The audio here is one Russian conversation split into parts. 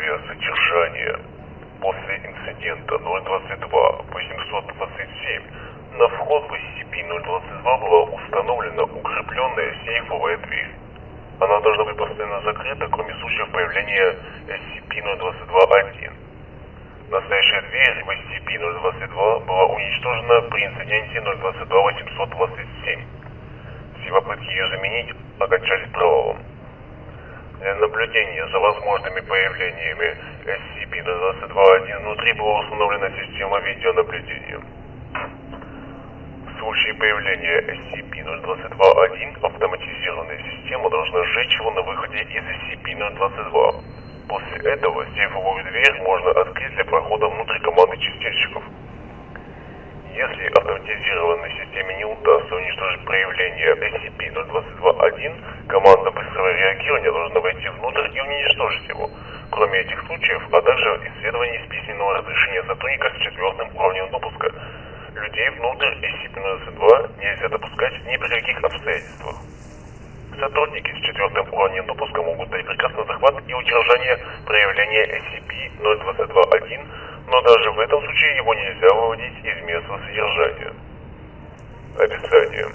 авиасодержания. После инцидента 022-827 на вход в SCP-022 была установлена укрепленная сейфовая дверь. Она должна быть постоянно закрыта, кроме случаев появления SCP-022-1. Настоящая дверь в SCP-022 была уничтожена при инциденте 022-827. Все попытки ее заменить окончались провалом. Для наблюдения за возможными появлениями SCP-022-1 внутри была установлена система видеонаблюдения. В случае появления SCP-022-1 автоматизированная система должна сжечь его на выходе из SCP-022. После этого сейфовую дверь можно открыть для прохода внутрь команды чистильщиков. Если автоматизированной системе не удастся уничтожить проявление SCP-022-1, команда быстрого реагирования должна войти внутрь и уничтожить его. Кроме этих случаев, а также исследование с письменного разрешения сотрудника с четвертым уровнем допуска. Людей внутрь SCP-022 нельзя допускать ни при каких обстоятельствах. Сотрудники с четвертым уровнем допуска могут дать приказ на захват и удержание проявления SCP-022-1, но даже в этом случае его нельзя выводить из места содержания. Описание.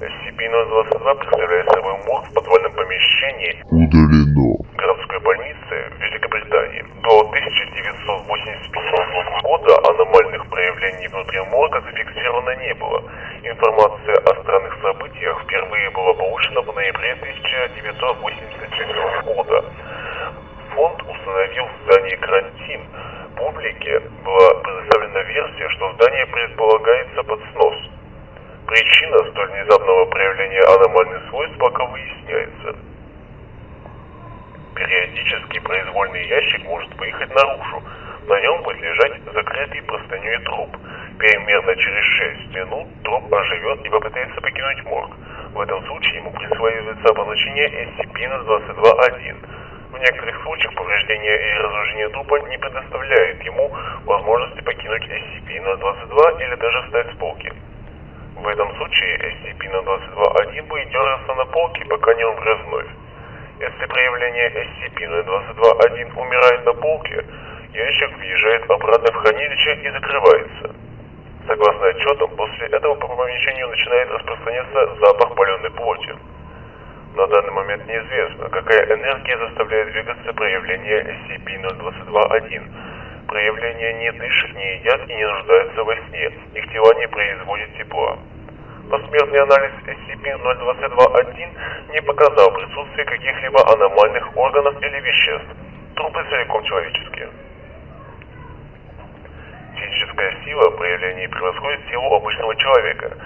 SCP-022 представляет собой морг в подвальном помещении Удалено. городской больницы в Великобритании. До 1985 года аномальных проявлений внутри морга зафиксировано не было. Информация о странных событиях впервые была получена в ноябре 1984 внезапного проявления аномальных свойств пока выясняется. Периодически произвольный ящик может выехать наружу. На нем будет лежать закрытый простыней труп. Примерно через 6 минут труп оживет и попытается покинуть морг. В этом случае ему присваивается обозначение SCP-022-1. В некоторых случаях повреждение и разрушение трупа не предоставляет ему возможности покинуть SCP-022 или даже встать с полки. В этом случае SCP-022-1 будет дергаться на полке, пока не умрет вновь. Если проявление SCP-022-1 умирает на полке, ящик въезжает обратно в хранилище и закрывается. Согласно отчетам, после этого по помещению начинает распространяться запах паленой плоти. На данный момент неизвестно, какая энергия заставляет двигаться проявление SCP-022-1. Проявления не дышат, не едят и не нуждаются во сне. Их тела не производят тепла. Посмертный анализ SCP-022-1 не показал присутствие каких-либо аномальных органов или веществ. Трупы целиком человеческие. Физическая сила проявлений превосходит силу обычного человека.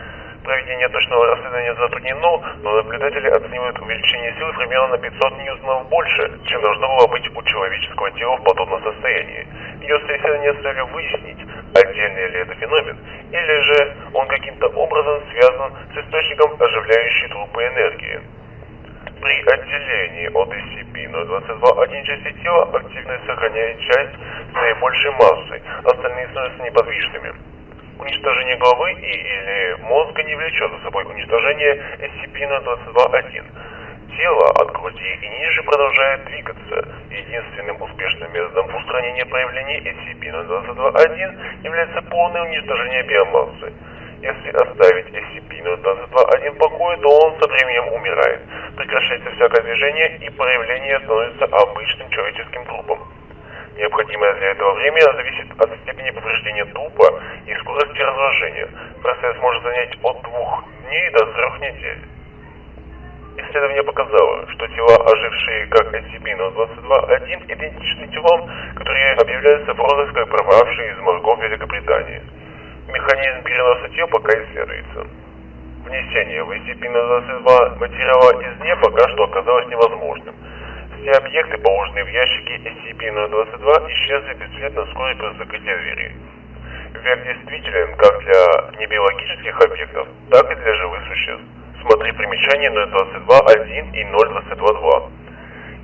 Проведение точного расследования затруднено, но наблюдатели оценивают увеличение силы примерно на 500 ньютонов больше, чем должно было быть человеческого тела в подобном состоянии. Ведется исследование с целью выяснить, отдельный ли это феномен, или же он каким-то образом связан с источником оживляющей трупы энергии. При отделении от SCP-022 части тела активность сохраняет часть с наибольшей массой, остальные становятся неподвижными. Уничтожение головы и или мозга не влечет за собой уничтожение SCP-022-1. Тело от груди и ниже продолжает двигаться. Единственным успешным методом устранения проявлений SCP-022-1 является полное уничтожение биомассы. Если оставить SCP-022-1 в покое, то он со временем умирает. Прекращается всякое движение и проявление становится обычным человеческим трупом. Необходимое для этого время зависит от степени повреждения трупа и скорости разложения. Процесс может занять от двух дней до трех недель. Исследование показало, что тела, ожившие как SCP-022-1, идентичны телам, которые объявляются в розыск пропавшие из моргов Великобритании. Механизм переноса тел пока исследуется. Внесение в SCP-022 материала извне пока что оказалось невозможным. Все объекты, положенные в ящики SCP-022, исчезли бесследно вскоре после закрытия двери. Век действителен как для небиологических объектов, так и для живых существ. Смотри примечания 022.1 и 022.2.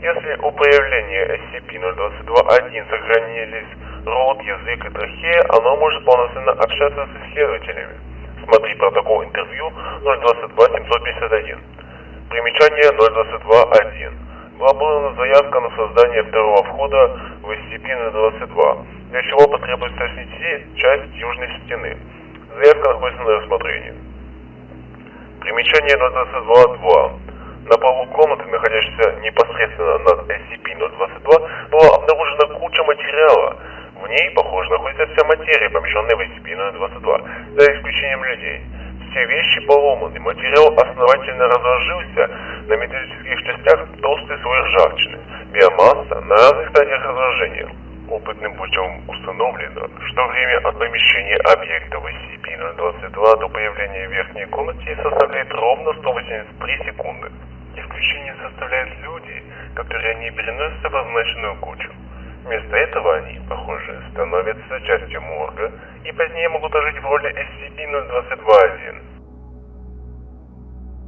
Если у появления SCP-022.1 сохранились рот, язык и трахея, оно может полноценно общаться с исследователями. Смотри протокол интервью 022-751. Примечание 022.1. Была подана заявка на создание второго входа в SCP-022. для чего потребуется снести часть южной стены. Заявка находится на рассмотрении. Примечание 022.2. На полу комнаты, находящейся непосредственно над SCP-022, была обнаружена куча материала. В ней, похоже, находится вся материя, помещенная в SCP-022, за исключением людей. Все вещи поломаны, материал основательно разложился, на металлических частях толстый слой ржавчины, биомасса на разных стадиях разложения. Опытным путем установлено, что время от помещения объекта в SCP-022 до появления верхней комнате составляет ровно 183 секунды. Исключение составляют люди, которые не переносятся в означенную кучу. Вместо этого они, похоже, становятся частью морга и позднее могут ожить в роли SCP-022